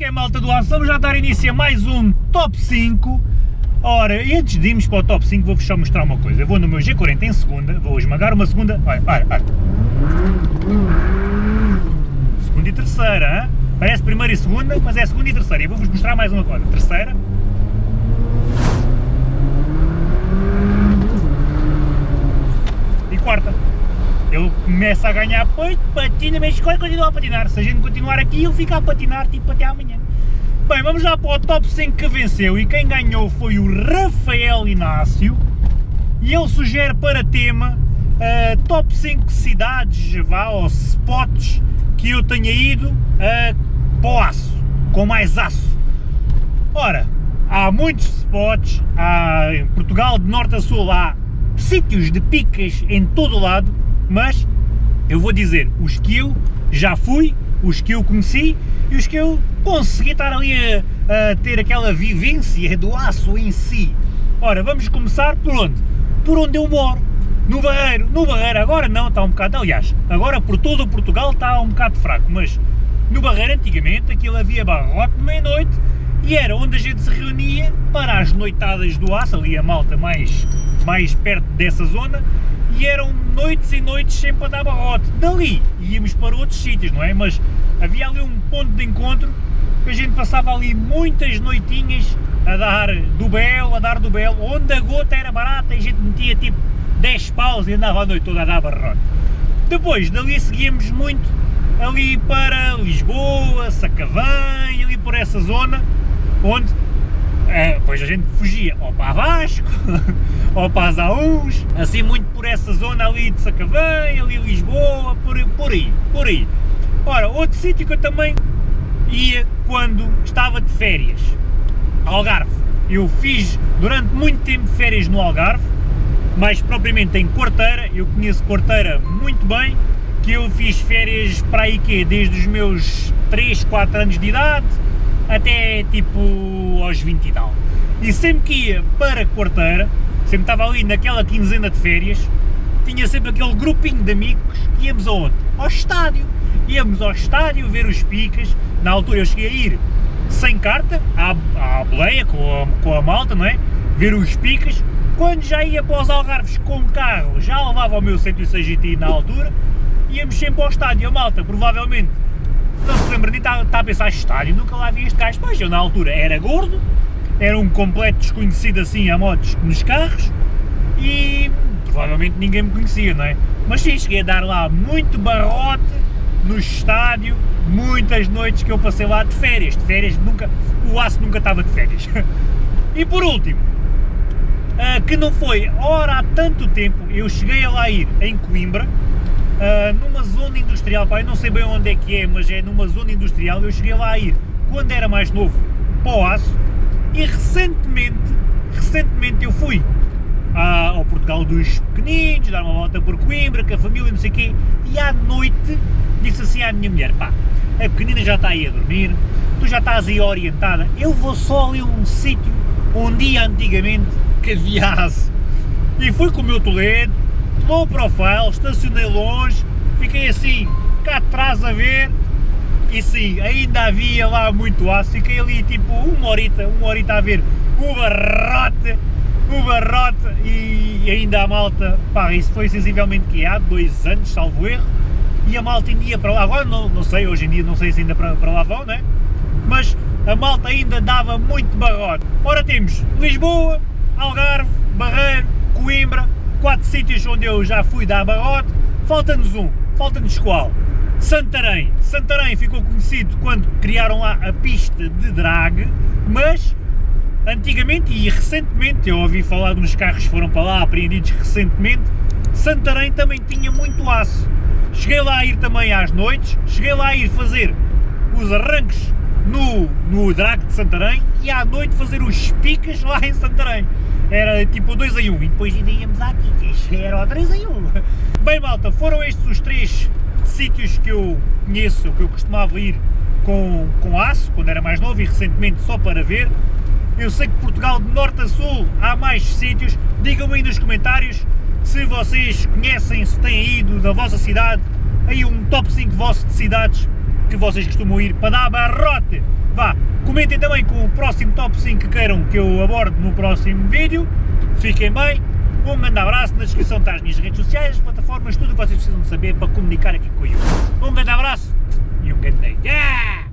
que é malta do aço? Vamos já dar início a mais um Top 5. Ora, e antes de irmos para o Top 5 vou-vos só mostrar uma coisa. Eu vou no meu G40 em segunda, vou esmagar uma segunda... Olha, olha, olha. Segunda e terceira, hein? Parece primeira e segunda, mas é segunda e terceira. E vou-vos mostrar mais uma coisa. Terceira. E quarta. Ele começa a ganhar peito, patina, mas escolhe continua a patinar. Se a gente continuar aqui, ele fica a patinar tipo até amanhã. Bem, vamos lá para o top 5 que venceu e quem ganhou foi o Rafael Inácio e ele sugere para tema uh, top 5 cidades, vá, ou spots que eu tenha ido uh, para o aço, com mais aço. Ora, há muitos spots, há, em Portugal de norte a sul há sítios de picas em todo o lado, mas eu vou dizer os que eu já fui, os que eu conheci e os que eu consegui estar ali a, a ter aquela vivência do aço em si. Ora, vamos começar por onde? Por onde eu moro, no Barreiro. No Barreiro agora não, está um bocado, aliás, agora por todo o Portugal está um bocado fraco, mas no Barreiro antigamente aquilo havia barrote meia-noite e era onde a gente se reunia para as noitadas do aço, ali a malta mais, mais perto dessa zona, e eram noites e noites sempre a dar barrote. Dali íamos para outros sítios, não é? Mas havia ali um ponto de encontro que a gente passava ali muitas noitinhas a dar do belo, a dar do belo, onde a gota era barata e a gente metia tipo 10 paus e andava a noite toda a dar barrote. Depois dali seguíamos muito ali para Lisboa, Sacavém, ali por essa zona, onde depois a gente fugia ou para Vasco, ou para as Aús, assim muito por essa zona ali de Sacavém, ali Lisboa, por, por aí, por aí. Ora, outro sítio que eu também ia quando estava de férias, Algarve. Eu fiz durante muito tempo férias no Algarve, mais propriamente em Corteira, eu conheço Corteira muito bem, que eu fiz férias para aí que desde os meus 3, 4 anos de idade, até tipo aos 20 e tal. E sempre que ia para Quarteira, sempre estava ali naquela quinzena de férias, tinha sempre aquele grupinho de amigos que íamos aonde? Ao estádio. Íamos ao estádio ver os picas, na altura eu cheguei a ir sem carta, à, à boleia, com a, com a malta, não é? Ver os picas. Quando já ia para os Algarves com carro, já levava o meu 106 GT na altura, íamos sempre ao estádio, a malta, provavelmente não se lembra nem está, está a pensar estádio, nunca lá vi este gajo. Pois eu na altura era gordo, era um completo desconhecido assim a motos nos carros e provavelmente ninguém me conhecia, não é? Mas sim, cheguei a dar lá muito barrote no estádio, muitas noites que eu passei lá de férias, de férias nunca, o aço nunca estava de férias. E por último, uh, que não foi, ora há tanto tempo, eu cheguei a lá ir em Coimbra, uh, numa zona industrial, pá, eu não sei bem onde é que é, mas é numa zona industrial, eu cheguei lá a ir quando era mais novo para o aço e recentemente, recentemente eu fui ao Portugal dos pequeninos, dar uma volta por Coimbra, com a família, não sei o quê, e à noite disse assim à minha mulher, pá, a pequenina já está aí a dormir, tu já estás aí orientada, eu vou só ali a um sítio onde ia antigamente aço. E fui com o meu Toledo, low profile, estacionei longe, fiquei assim, cá atrás a ver, e sim, ainda havia lá muito aço, fiquei ali tipo uma horita, uma horita a ver o barrote, o barrote, e ainda a malta, pá, isso foi sensivelmente que há dois anos, salvo erro, e a malta ainda ia para lá, agora não, não sei, hoje em dia não sei se ainda para, para lá vão, né? Mas a malta ainda dava muito barrote. Ora temos Lisboa, Algarve, Barreiro, Coimbra, quatro sítios onde eu já fui dar barrote, falta-nos um, falta-nos qual? Santarém. Santarém ficou conhecido quando criaram lá a pista de drag, mas antigamente e recentemente, eu ouvi falar de uns carros que foram para lá, apreendidos recentemente, Santarém também tinha muito aço. Cheguei lá a ir também às noites, cheguei lá a ir fazer os arranques no, no drag de Santarém e à noite fazer os picas lá em Santarém era tipo 2 em 1 um, e depois ainda íamos aqui, que era o 3 em 1. Um. Bem malta, foram estes os três sítios que eu conheço, que eu costumava ir com, com aço, quando era mais novo e recentemente só para ver. Eu sei que Portugal de norte a sul há mais sítios, digam-me aí nos comentários se vocês conhecem, se têm ido da vossa cidade, aí um top 5 vosso de cidades que vocês costumam ir para dar barrote. Vá, Comentem também com o próximo top 5 que queiram que eu aborde no próximo vídeo. Fiquem bem, um grande abraço, na descrição está as minhas redes sociais, as plataformas, tudo o que vocês precisam de saber para comunicar aqui com eu. Um grande abraço e um grande dia!